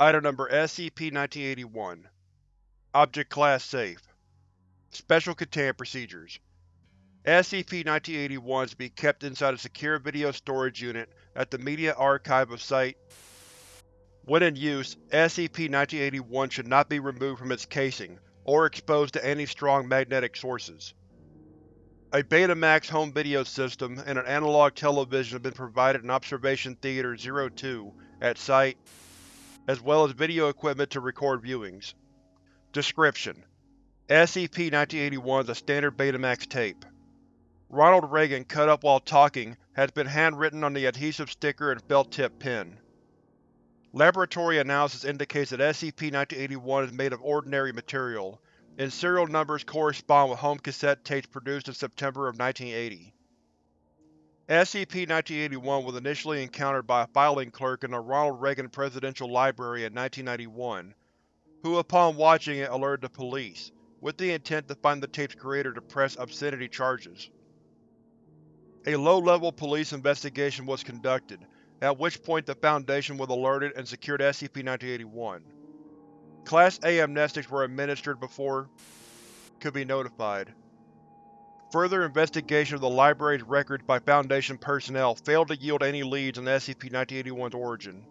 Item Number SCP-1981 Object Class Safe Special Containment Procedures SCP-1981 is to be kept inside a secure video storage unit at the Media Archive of Site. When in use, SCP-1981 should not be removed from its casing, or exposed to any strong magnetic sources. A Betamax home video system and an analog television have been provided in Observation Theater 02 at Site, as well as video equipment to record viewings. Description: SCP-1981 is a standard Betamax tape. Ronald Reagan cut up while talking has been handwritten on the adhesive sticker and felt-tip pen. Laboratory analysis indicates that SCP-1981 is made of ordinary material, and serial numbers correspond with home cassette tapes produced in September of 1980. SCP-1981 was initially encountered by a filing clerk in the Ronald Reagan Presidential Library in 1991, who upon watching it alerted the police, with the intent to find the tape's creator to press obscenity charges. A low-level police investigation was conducted, at which point the Foundation was alerted and secured SCP-1981. Class A amnestics were administered before could be notified. Further investigation of the library's records by Foundation personnel failed to yield any leads on SCP-1981's origin.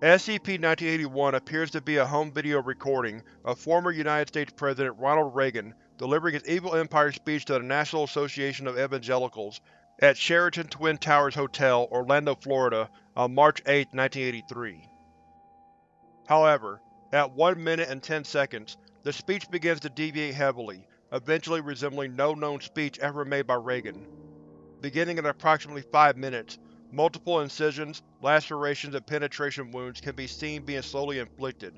SCP-1981 appears to be a home video recording of former United States President Ronald Reagan delivering his Evil Empire speech to the National Association of Evangelicals at Sheraton Twin Towers Hotel, Orlando, Florida on March 8, 1983. However, at 1 minute and 10 seconds, the speech begins to deviate heavily, eventually resembling no known speech ever made by Reagan. Beginning at approximately 5 minutes, multiple incisions, lacerations, and penetration wounds can be seen being slowly inflicted,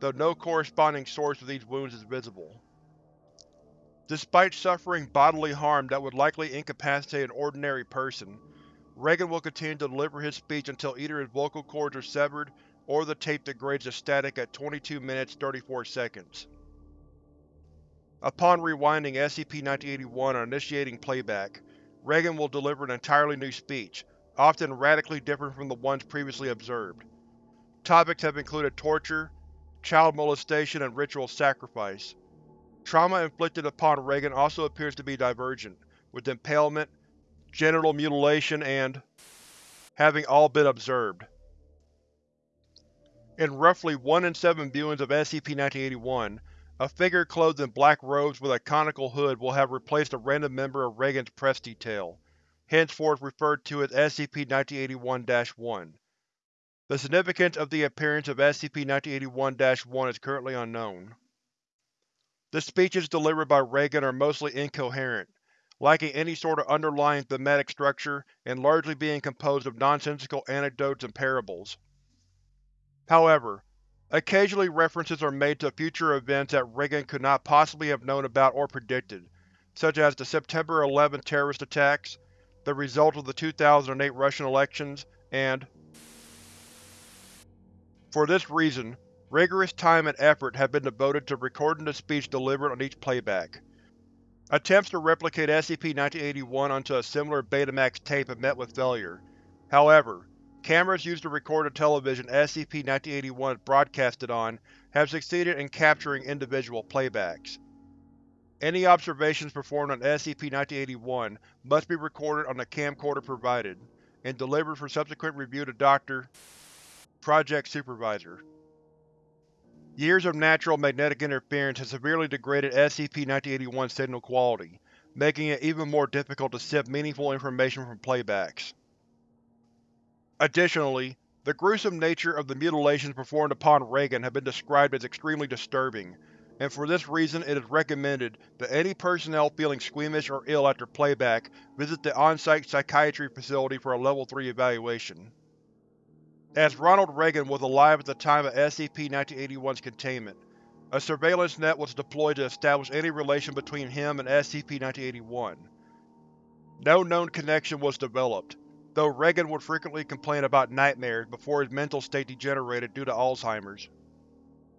though no corresponding source of these wounds is visible. Despite suffering bodily harm that would likely incapacitate an ordinary person, Reagan will continue to deliver his speech until either his vocal cords are severed or the tape degrades to static at 22 minutes 34 seconds. Upon rewinding SCP-1981 and initiating playback, Reagan will deliver an entirely new speech, often radically different from the ones previously observed. Topics have included torture, child molestation, and ritual sacrifice. Trauma inflicted upon Reagan also appears to be divergent, with impalement, genital mutilation, and having all been observed. In roughly 1 in 7 viewings of SCP-1981, a figure clothed in black robes with a conical hood will have replaced a random member of Reagan's press detail, henceforth referred to as SCP-1981-1. The significance of the appearance of SCP-1981-1 is currently unknown. The speeches delivered by Reagan are mostly incoherent, lacking any sort of underlying thematic structure and largely being composed of nonsensical anecdotes and parables. However, occasionally references are made to future events that Reagan could not possibly have known about or predicted, such as the September 11 terrorist attacks, the result of the 2008 Russian elections, and For this reason, Rigorous time and effort have been devoted to recording the speech delivered on each playback. Attempts to replicate SCP-1981 onto a similar Betamax tape have met with failure. However, cameras used to record the television SCP-1981 is broadcasted on have succeeded in capturing individual playbacks. Any observations performed on SCP-1981 must be recorded on the camcorder provided, and delivered for subsequent review to Dr. Project Supervisor. Years of natural magnetic interference have severely degraded SCP-1981's signal quality, making it even more difficult to sift meaningful information from playbacks. Additionally, the gruesome nature of the mutilations performed upon Reagan have been described as extremely disturbing, and for this reason it is recommended that any personnel feeling squeamish or ill after playback visit the on-site psychiatry facility for a Level 3 evaluation. As Ronald Reagan was alive at the time of SCP-1981's containment, a surveillance net was deployed to establish any relation between him and SCP-1981. No known connection was developed, though Reagan would frequently complain about nightmares before his mental state degenerated due to Alzheimer's.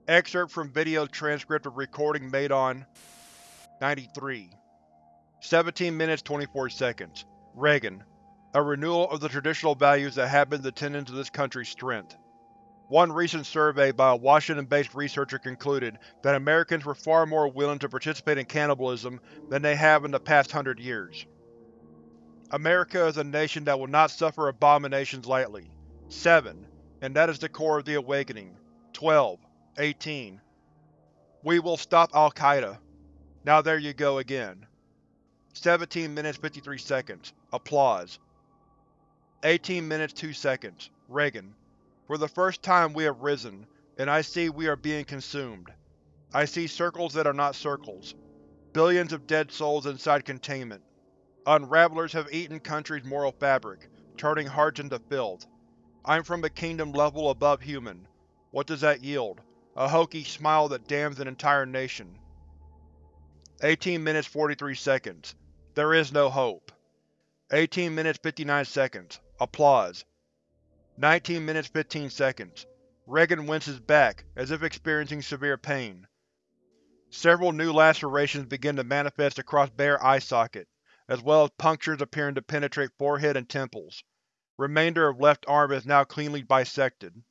Excerpt from video transcript of recording made on 93. 17 minutes 24 seconds. Reagan, a renewal of the traditional values that have been the tenets of this country's strength. One recent survey by a Washington-based researcher concluded that Americans were far more willing to participate in cannibalism than they have in the past hundred years. America is a nation that will not suffer abominations lightly. 7. And that is the core of the Awakening. 12. 18. We will stop Al-Qaeda. Now there you go again. 17 minutes 53 seconds. Applause. 18 minutes 2 seconds. Reagan. For the first time we have risen, and I see we are being consumed. I see circles that are not circles. Billions of dead souls inside containment. Unravelers have eaten country's moral fabric, turning hearts into filth. I'm from a kingdom level above human. What does that yield? A hokey smile that damns an entire nation. 18 minutes 43 seconds. There is no hope. 18 minutes 59 seconds. Applause. 19 minutes 15 seconds. Reagan winces back, as if experiencing severe pain. Several new lacerations begin to manifest across bare eye socket, as well as punctures appearing to penetrate forehead and temples. Remainder of left arm is now cleanly bisected.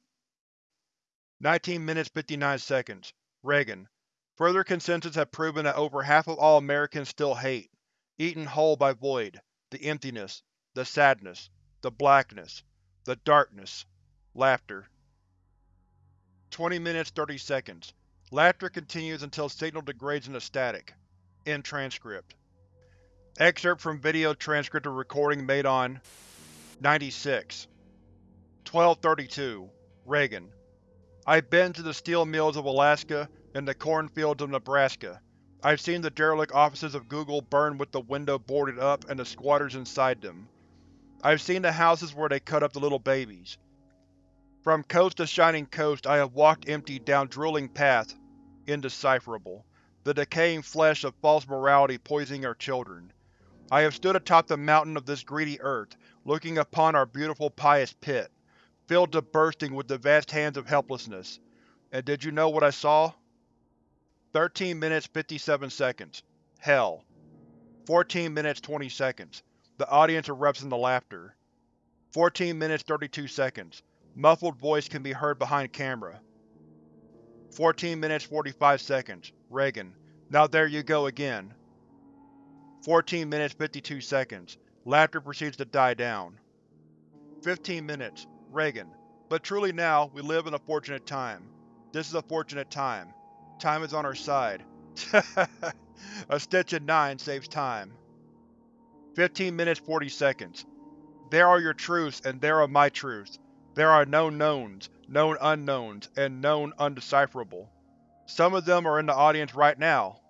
19 minutes 59 seconds. Reagan. Further consensus have proven that over half of all Americans still hate, eaten whole by void, the emptiness, the sadness, the blackness, the darkness. Laughter. 20 minutes 30 seconds. Laughter continues until signal degrades into static. End transcript. Excerpt from video transcript of recording made on 96 1232 Reagan I've been to the steel mills of Alaska and the cornfields of Nebraska. I've seen the derelict offices of Google burn with the window boarded up and the squatters inside them. I've seen the houses where they cut up the little babies. From coast to shining coast I have walked empty down drooling paths, indecipherable, the decaying flesh of false morality poisoning our children. I have stood atop the mountain of this greedy earth, looking upon our beautiful pious pit, filled to bursting with the vast hands of helplessness. And did you know what I saw? 13 minutes 57 seconds. Hell. 14 minutes 20 seconds. The audience erupts into laughter. 14 minutes 32 seconds. Muffled voice can be heard behind camera. 14 minutes 45 seconds. Reagan. Now there you go again. 14 minutes 52 seconds. Laughter proceeds to die down. 15 minutes. Reagan. But truly now, we live in a fortunate time. This is a fortunate time. Time is on our side. a stitch in nine saves time. 15 minutes 40 seconds. There are your truths and there are my truths. There are known knowns, known unknowns, and known undecipherable. Some of them are in the audience right now.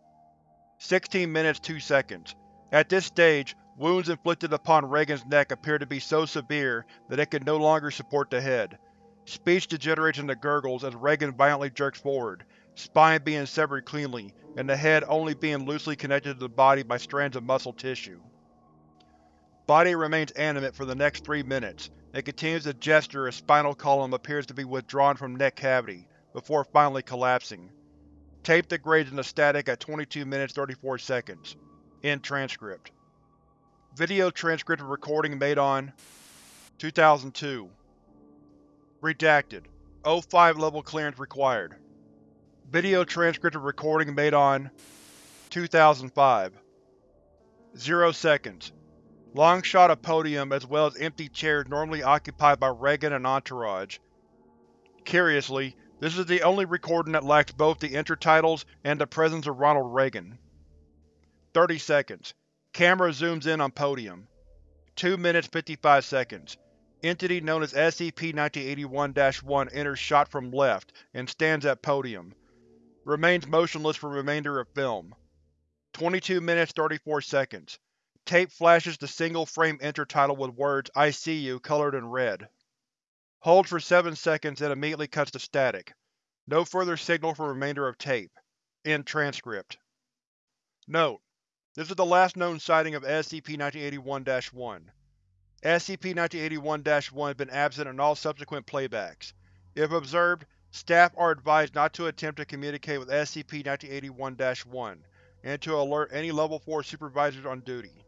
16 minutes 2 seconds. At this stage, wounds inflicted upon Reagan's neck appear to be so severe that it can no longer support the head. Speech degenerates into gurgles as Reagan violently jerks forward, spine being severed cleanly, and the head only being loosely connected to the body by strands of muscle tissue. Body remains animate for the next three minutes, and continues to gesture as spinal column appears to be withdrawn from neck cavity, before finally collapsing. Tape degrades into static at 22 minutes 34 seconds. End transcript. Video transcript of recording made on 2002 Redacted. O5 level clearance required. Video transcript of recording made on 2005 Zero seconds. Long shot of podium as well as empty chairs normally occupied by Reagan and entourage. Curiously, this is the only recording that lacks both the intertitles and the presence of Ronald Reagan. 30 seconds. Camera zooms in on podium. 2 minutes 55 seconds. Entity known as SCP-1981-1 enters shot from left and stands at podium. Remains motionless for remainder of film. 22 minutes 34 seconds. Tape flashes the single-frame intertitle with words I see you colored in red. Holds for 7 seconds and immediately cuts to static. No further signal for remainder of tape. End transcript. Note: This is the last known sighting of SCP-1981-1. SCP-1981-1 has been absent in all subsequent playbacks. If observed, Staff are advised not to attempt to communicate with SCP-1981-1, and to alert any Level 4 supervisors on duty.